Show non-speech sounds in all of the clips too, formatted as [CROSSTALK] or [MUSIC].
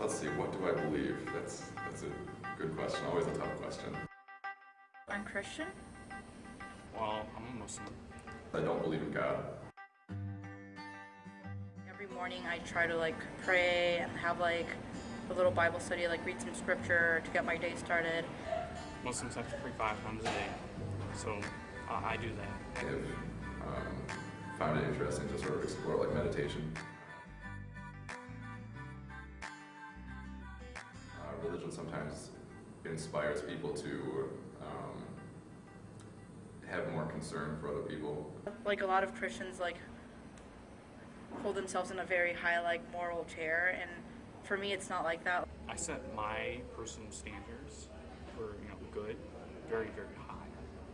Let's see, what do I believe? That's, that's a good question, always a tough question. I'm Christian. Well, I'm a Muslim. I don't believe in God. Every morning I try to like pray and have like a little Bible study, like read some scripture to get my day started. Muslims have to pray five times a day, so uh, I do that. I've um, found it interesting to sort of explore like meditation. Religion sometimes inspires people to um, have more concern for other people. Like a lot of Christians like hold themselves in a very high like moral chair and for me it's not like that. I set my personal standards for you know good very very high.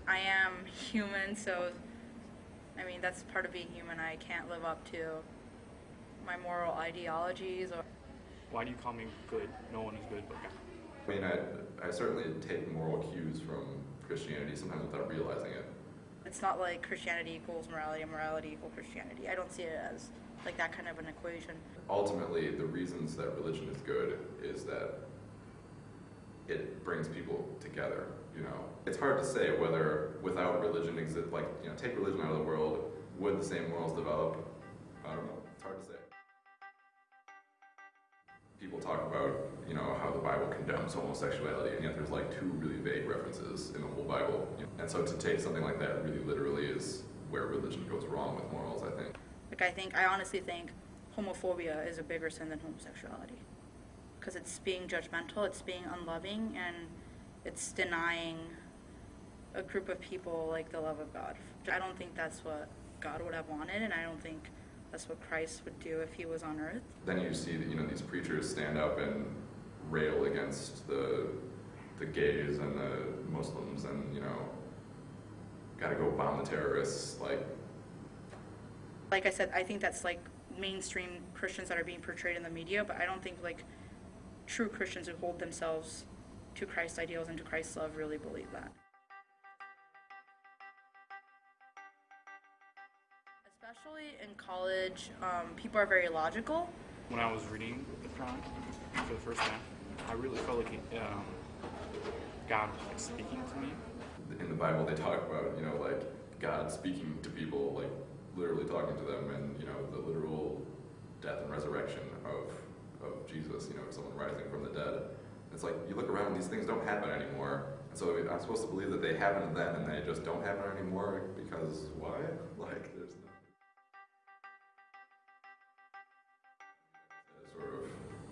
I am human so I mean that's part of being human. I can't live up to my moral ideologies or Why do you call me good? No one is good but God. I mean, I, I certainly take moral cues from Christianity, sometimes without realizing it. it's not like Christianity equals morality and morality equals Christianity. I don't see it as like that kind of an equation. Ultimately, the reasons that religion is good is that it brings people together, you know. It's hard to say whether without religion exist, like, you know, take religion out of the world, would the same morals develop? I don't know, it's hard to say. People talk about, you know, how the Bible condemns homosexuality, and yet there's like two really vague references in the whole Bible. And so to take something like that really literally is where religion goes wrong with morals, I think. Like I think I honestly think homophobia is a bigger sin than homosexuality because it's being judgmental, it's being unloving, and it's denying a group of people like the love of God. I don't think that's what God would have wanted, and I don't think that's what Christ would do if he was on earth. Then you see that you know these preachers stand up and rail against the the gays and the Muslims, and you know, got to go bomb the terrorists. Like, Like I said, I think that's like mainstream Christians that are being portrayed in the media, but I don't think like true Christians who hold themselves to Christ's ideals and to Christ's love really believe that. Especially in college, um, people are very logical. When I was reading the Quran for the first time, I really felt like um, God was like speaking to me. in the Bible, they talk about you know like God speaking to people, like literally talking to them, and you know the literal death and resurrection of of Jesus. You know, someone rising from the dead. It's like you look around; these things don't happen anymore. And so I'm supposed to believe that they happened then, and they just don't happen anymore because why? [LAUGHS] Like, there's no.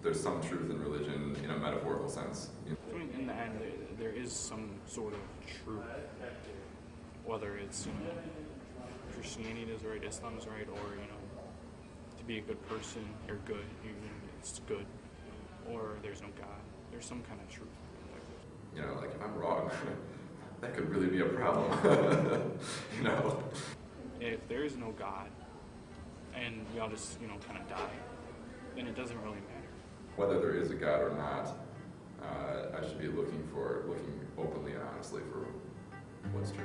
There's some truth in religion in a metaphorical sense. You know? I mean, in the end, there, there is some sort of truth, whether it's you know Christianity is right, Islam is right, or you know to be a good person, you're good, you, it's good, or there's no God. There's some kind of truth. you know, like if I'm wrong, [LAUGHS] that could really be a problem. [LAUGHS] you know. If there is no God, and we all just you know kind of die, then it doesn't really matter. Whether there is a God or not, uh, I should be looking for looking openly and honestly for what's true.